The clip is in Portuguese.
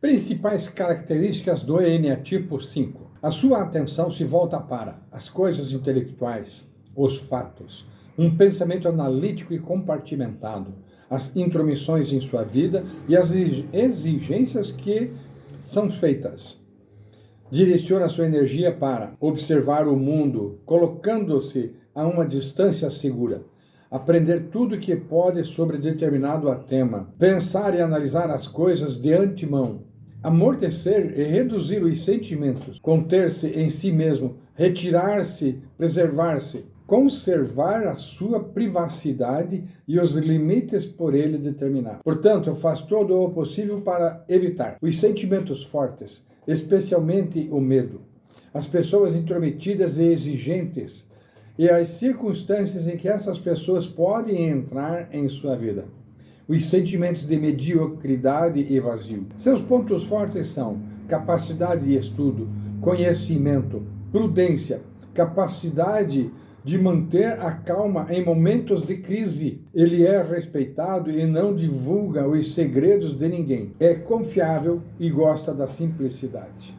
Principais características do tipo 5. A sua atenção se volta para as coisas intelectuais, os fatos, um pensamento analítico e compartimentado, as intromissões em sua vida e as exigências que são feitas. Direciona sua energia para observar o mundo, colocando-se a uma distância segura aprender tudo o que pode sobre determinado tema, pensar e analisar as coisas de antemão, amortecer e reduzir os sentimentos, conter-se em si mesmo, retirar-se, preservar-se, conservar a sua privacidade e os limites por ele determinados. Portanto, faz todo o possível para evitar os sentimentos fortes, especialmente o medo, as pessoas intrometidas e exigentes, e as circunstâncias em que essas pessoas podem entrar em sua vida. Os sentimentos de mediocridade e vazio. Seus pontos fortes são capacidade de estudo, conhecimento, prudência, capacidade de manter a calma em momentos de crise. Ele é respeitado e não divulga os segredos de ninguém. É confiável e gosta da simplicidade.